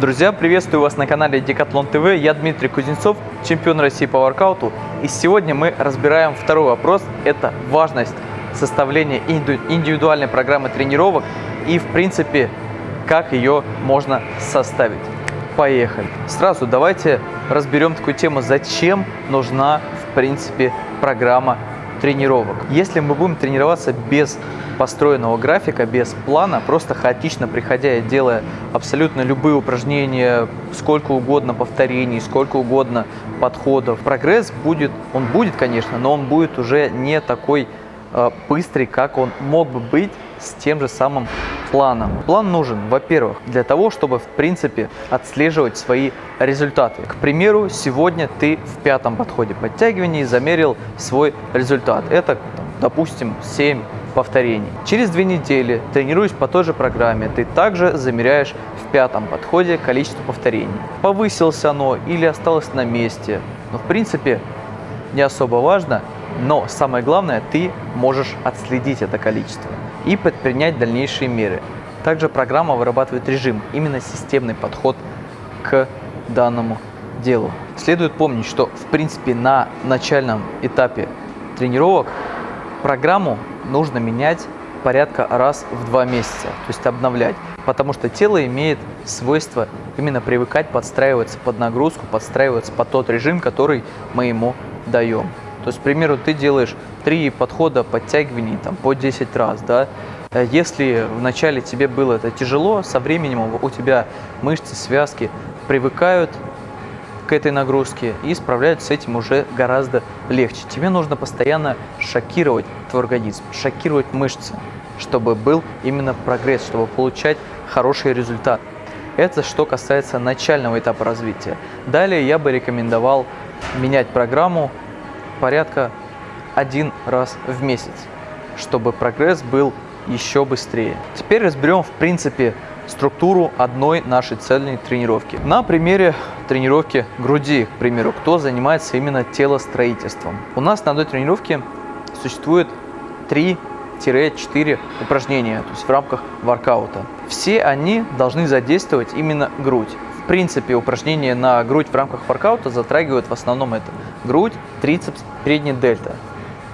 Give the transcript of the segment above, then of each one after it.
Друзья, приветствую вас на канале Decathlon TV. Я Дмитрий Кузнецов, чемпион России по воркауту. И сегодня мы разбираем второй вопрос. Это важность составления индивидуальной программы тренировок и, в принципе, как ее можно составить. Поехали. Сразу давайте разберем такую тему, зачем нужна, в принципе, программа тренировок. Если мы будем тренироваться без построенного графика, без плана, просто хаотично приходя и делая абсолютно любые упражнения, сколько угодно повторений, сколько угодно подходов, прогресс будет, он будет, конечно, но он будет уже не такой э, быстрый, как он мог бы быть с тем же самым планом. План нужен, во-первых, для того, чтобы, в принципе, отслеживать свои результаты. К примеру, сегодня ты в пятом подходе подтягиваний замерил свой результат. Это, допустим, 7 повторений. Через две недели, тренируясь по той же программе, ты также замеряешь в пятом подходе количество повторений. Повысилось оно или осталось на месте. Но, в принципе, не особо важно, но самое главное, ты можешь отследить это количество и предпринять дальнейшие меры. Также программа вырабатывает режим, именно системный подход к данному делу. Следует помнить, что в принципе на начальном этапе тренировок программу нужно менять порядка раз в два месяца, то есть обновлять, потому что тело имеет свойство именно привыкать, подстраиваться под нагрузку, подстраиваться под тот режим, который мы ему даем. То есть, к примеру, ты делаешь три подхода подтягиваний там, по 10 раз, да, э, если вначале тебе было это тяжело, со временем у тебя мышцы, связки привыкают к этой нагрузке и справляются с этим уже гораздо легче. Тебе нужно постоянно шокировать твой организм, шокировать мышцы, чтобы был именно прогресс, чтобы получать хороший результат. Это что касается начального этапа развития. Далее я бы рекомендовал менять программу порядка один раз в месяц, чтобы прогресс был еще быстрее. Теперь разберем в принципе структуру одной нашей цельной тренировки. На примере тренировки груди, к примеру, кто занимается именно телостроительством. У нас на одной тренировке существует 3-4 упражнения, то есть в рамках воркаута. Все они должны задействовать именно грудь. В принципе, упражнения на грудь в рамках воркаута затрагивают в основном это грудь, трицепс, передняя дельта.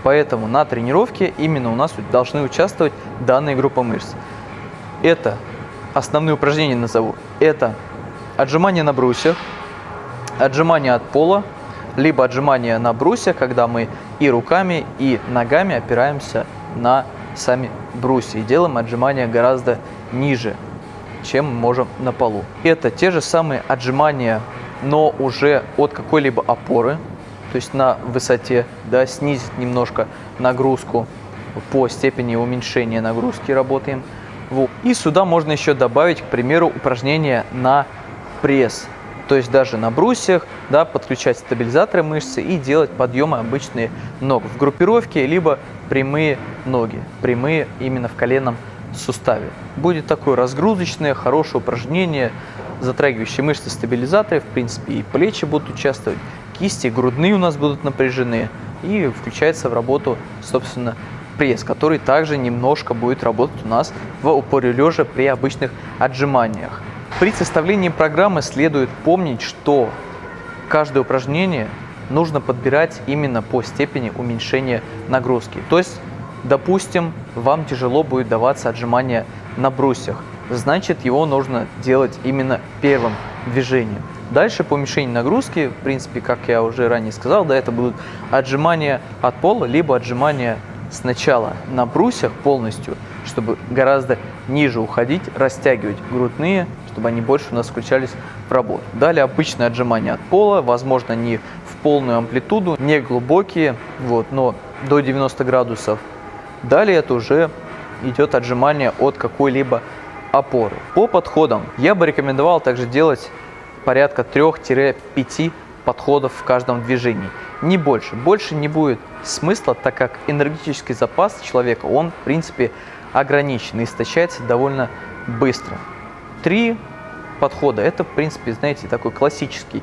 Поэтому на тренировке именно у нас должны участвовать данные группы мышц. Это основные упражнения назову. Это отжимания на брусьях, отжимания от пола, либо отжимания на брусьях, когда мы и руками, и ногами опираемся на сами брусья и делаем отжимания гораздо ниже чем можем на полу. Это те же самые отжимания, но уже от какой-либо опоры, то есть на высоте, да, снизить немножко нагрузку по степени уменьшения нагрузки работаем. И сюда можно еще добавить, к примеру, упражнение на пресс. То есть даже на брусьях да, подключать стабилизаторы мышцы и делать подъемы обычные ног в группировке, либо прямые ноги, прямые именно в коленном суставе. Будет такое разгрузочное, хорошее упражнение, затрагивающее мышцы стабилизаторы, в принципе, и плечи будут участвовать, кисти, грудные у нас будут напряжены, и включается в работу, собственно, пресс, который также немножко будет работать у нас в упоре лежа при обычных отжиманиях. При составлении программы следует помнить, что каждое упражнение нужно подбирать именно по степени уменьшения нагрузки. То есть Допустим, вам тяжело будет даваться отжимание на брусьях, значит его нужно делать именно первым движением. Дальше по уменьшению нагрузки, в принципе, как я уже ранее сказал, да, это будут отжимания от пола, либо отжимания сначала на брусьях полностью, чтобы гораздо ниже уходить, растягивать грудные, чтобы они больше у нас включались в работу. Далее обычные отжимания от пола, возможно, не в полную амплитуду, не глубокие, вот, но до 90 градусов Далее это уже идет отжимание от какой-либо опоры. По подходам я бы рекомендовал также делать порядка 3-5 подходов в каждом движении. Не больше. Больше не будет смысла, так как энергетический запас человека, он в принципе ограничен и истощается довольно быстро. Три подхода – это в принципе, знаете, такой классический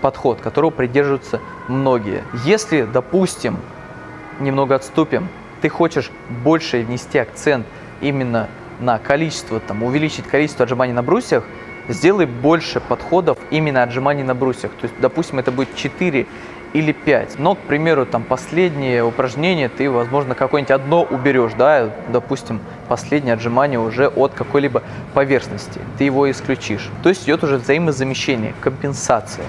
подход, которого придерживаются многие. Если, допустим, немного отступим, ты хочешь больше внести акцент именно на количество, там, увеличить количество отжиманий на брусьях, сделай больше подходов именно отжиманий на брусьях. То есть, допустим, это будет 4 или 5. Но, к примеру, там последнее упражнение ты, возможно, какое-нибудь одно уберешь, да, допустим, последнее отжимание уже от какой-либо поверхности. Ты его исключишь. То есть идет уже взаимозамещение, компенсация.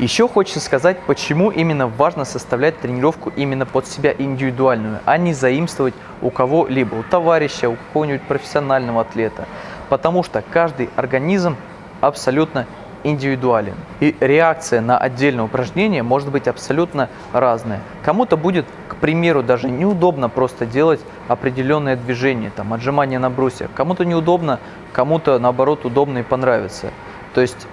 Еще хочется сказать, почему именно важно составлять тренировку именно под себя индивидуальную, а не заимствовать у кого-либо, у товарища, у какого-нибудь профессионального атлета. Потому что каждый организм абсолютно индивидуален. И реакция на отдельное упражнение может быть абсолютно разная. Кому-то будет, к примеру, даже неудобно просто делать определенное движение, там, отжимание на брусьях. Кому-то неудобно, кому-то, наоборот, удобно и понравится. То есть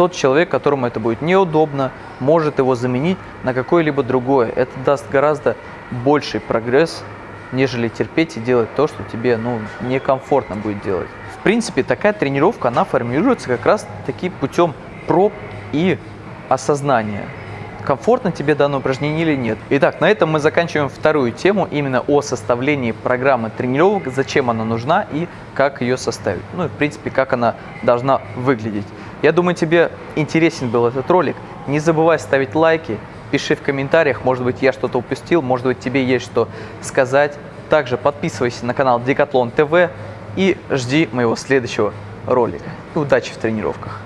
тот человек, которому это будет неудобно, может его заменить на какое-либо другое. Это даст гораздо больший прогресс, нежели терпеть и делать то, что тебе ну, некомфортно будет делать. В принципе, такая тренировка, она формируется как раз таки путем проб и осознания. Комфортно тебе данное упражнение или нет. Итак, на этом мы заканчиваем вторую тему, именно о составлении программы тренировок, зачем она нужна и как ее составить. Ну и в принципе, как она должна выглядеть. Я думаю, тебе интересен был этот ролик. Не забывай ставить лайки, пиши в комментариях, может быть, я что-то упустил, может быть, тебе есть что сказать. Также подписывайся на канал Декатлон ТВ и жди моего следующего ролика. Удачи в тренировках!